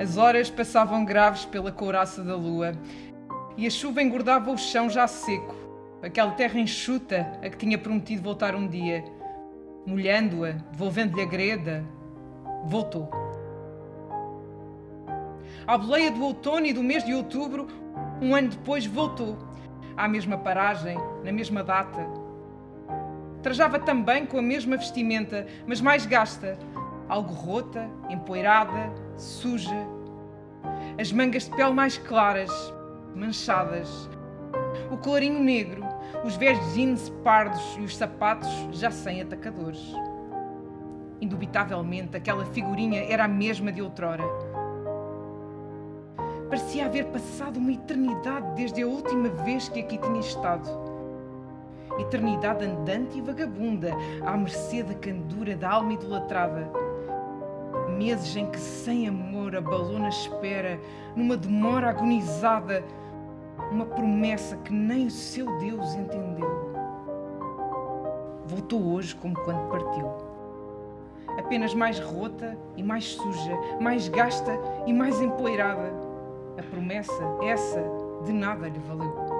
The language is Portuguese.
As horas passavam graves pela couraça da lua e a chuva engordava o chão já seco, aquela terra enxuta a que tinha prometido voltar um dia. Molhando-a, devolvendo-lhe a greda, voltou. À boleia do outono e do mês de outubro, um ano depois, voltou. À mesma paragem, na mesma data. Trajava também com a mesma vestimenta, mas mais gasta, algo rota, empoeirada, suja. As mangas de pele mais claras, manchadas. O colarinho negro, os velhos jeans pardos e os sapatos já sem atacadores. Indubitavelmente, aquela figurinha era a mesma de outrora. Parecia haver passado uma eternidade desde a última vez que aqui tinha estado. Eternidade andante e vagabunda, à mercê da candura da alma idolatrada meses em que sem amor abalou na espera, numa demora agonizada, uma promessa que nem o seu Deus entendeu. Voltou hoje como quando partiu. Apenas mais rota e mais suja, mais gasta e mais empoeirada. A promessa, essa, de nada lhe valeu.